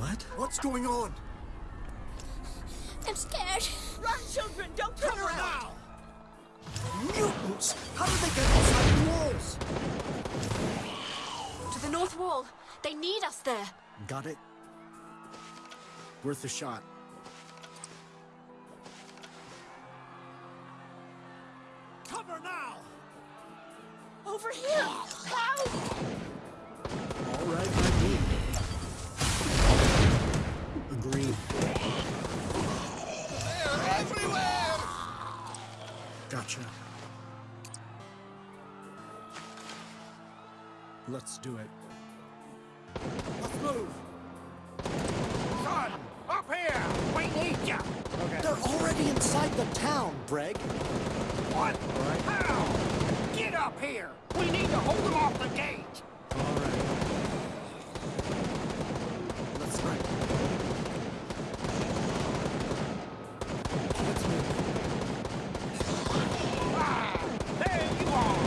What? What's going on? I'm scared. Run, children! Don't turn Cover around! now! Mutants! How did they get inside the walls? To the north wall. They need us there. Got it. Worth a shot. Gotcha. Let's do it. Let's move! Son, up here! We need you! They're already inside the town, Breg. What? How? Get up here! We need to hold them off the gate! All right. Let's right. Let's move. Ah, there you are!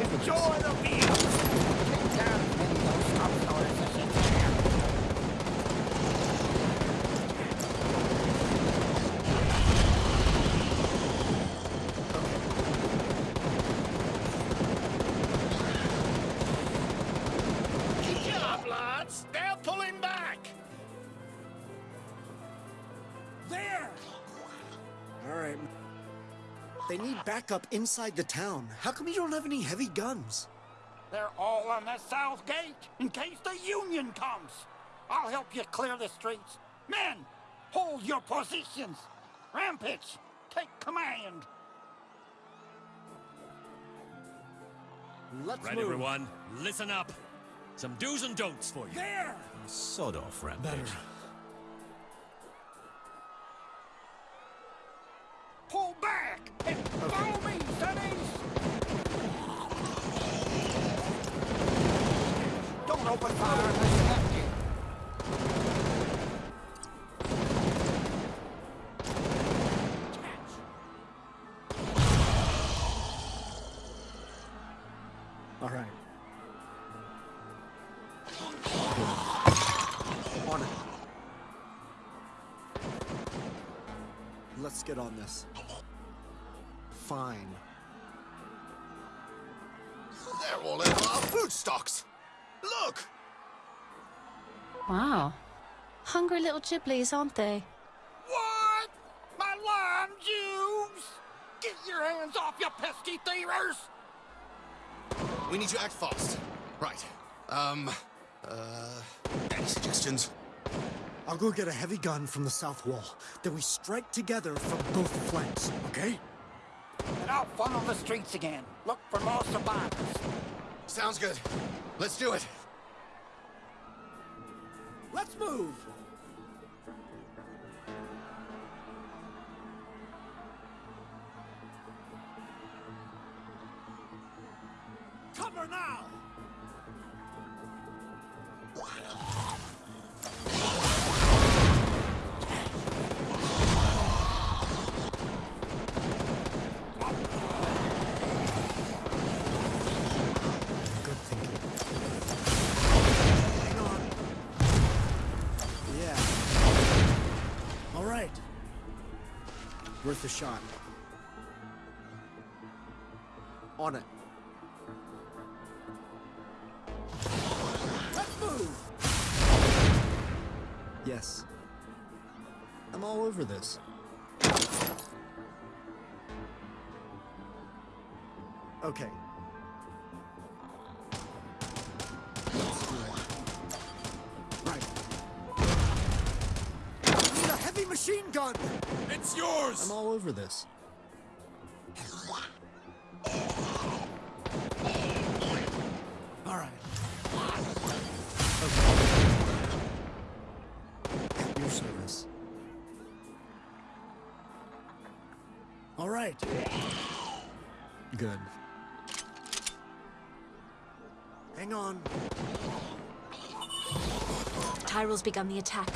Enjoy the view! Take down as many of those upstarts as you can. Good job, lads! They're pulling back! There! All right. They need backup inside the town. How come you don't have any heavy guns? They're all on the south gate in case the Union comes. I'll help you clear the streets. Men, hold your positions. Rampage, take command. Let's Right, move. everyone, listen up. Some do's and don'ts for you. There! Sod off, Rampage. Better. Pull back and follow me, sonnies. Don't open fire unless you have to. All right. Let's get on this. Fine. They're all in our food stocks. Look! Wow. Hungry little Ghiblies, aren't they? What? My lime juice! Get your hands off, you pesky thievers! We need to act fast. Right. Um, uh, any suggestions? I'll go get a heavy gun from the south wall. Then we strike together from both flanks, okay? And I'll funnel the streets again. Look for more survivors. Sounds good. Let's do it. Let's move! Cover now! Worth a shot. On it. Let's move! Yes. I'm all over this. Okay. Machine gun! It's yours! I'm all over this. All right. Okay. At your service. All right. Good. Hang on. Tyrell's begun the attack.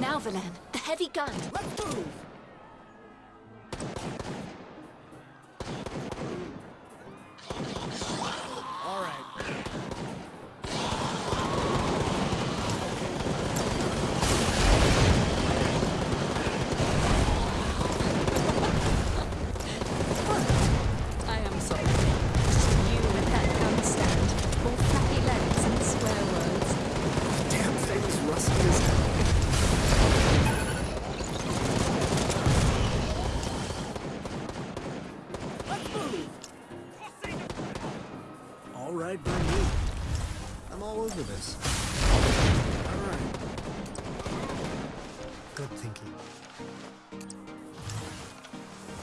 Now, Valan, the heavy gun. Let's move! I'm all over this. All right. Good thinking.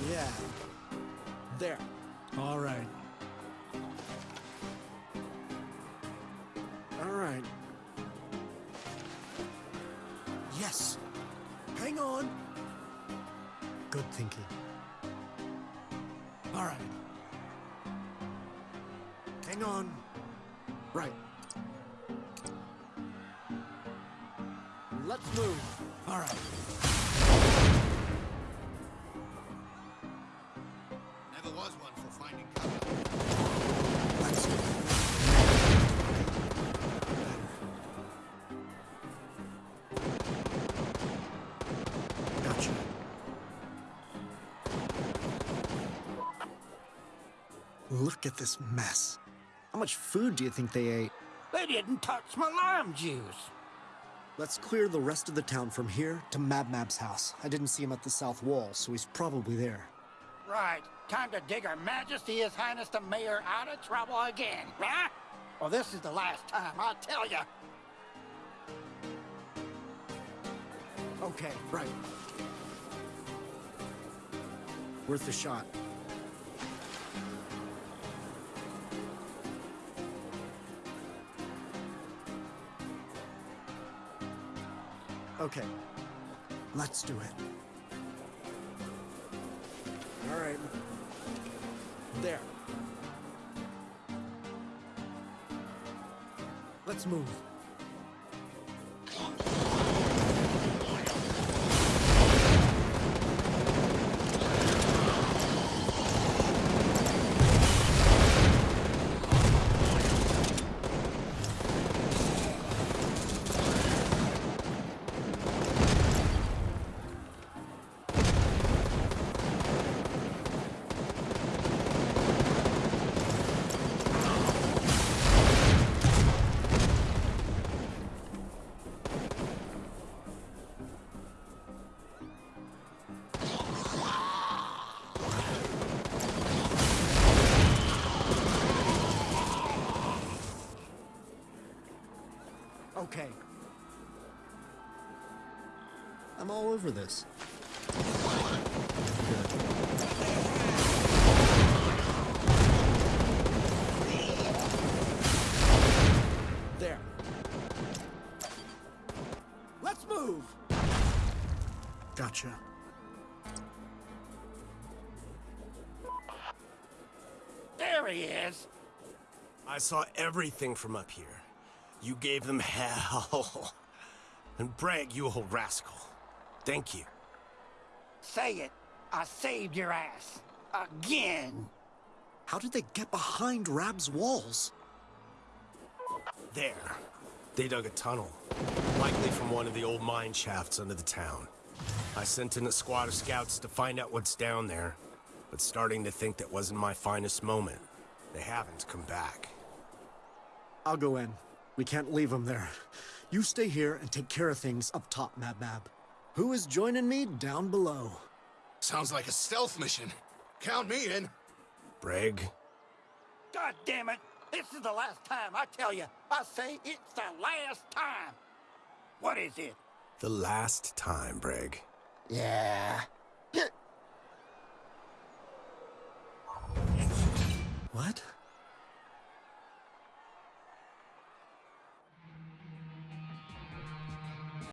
Yeah. There. All right. All right. Yes. Hang on. Good thinking. All right. Hang on. Right. Let's move. All right. Never was one for finding cover. Let's go. Gotcha. Look at this mess. How much food do you think they ate? They didn't touch my lime juice. Let's clear the rest of the town from here to Mab Mab's house. I didn't see him at the south wall, so he's probably there. Right. Time to dig Her Majesty His Highness the Mayor out of trouble again, huh? Well, this is the last time, I tell ya. Okay, right. Worth a shot. Okay, let's do it. All right. There. Let's move. I'm all over this. There. Let's move! Gotcha. There he is. I saw everything from up here. You gave them hell. And Bragg, you old rascal. Thank you. Say it. I saved your ass. Again. How did they get behind Rab's walls? There. They dug a tunnel. Likely from one of the old mine shafts under the town. I sent in a squad of scouts to find out what's down there, but starting to think that wasn't my finest moment. They haven't come back. I'll go in. We can't leave them there. You stay here and take care of things up top, Mab Mab. Who is joining me down below? Sounds like a stealth mission. Count me in. Bragg, God damn it. This is the last time. I tell you. I say it's the last time. What is it? the last time, Bragg. Yeah. What?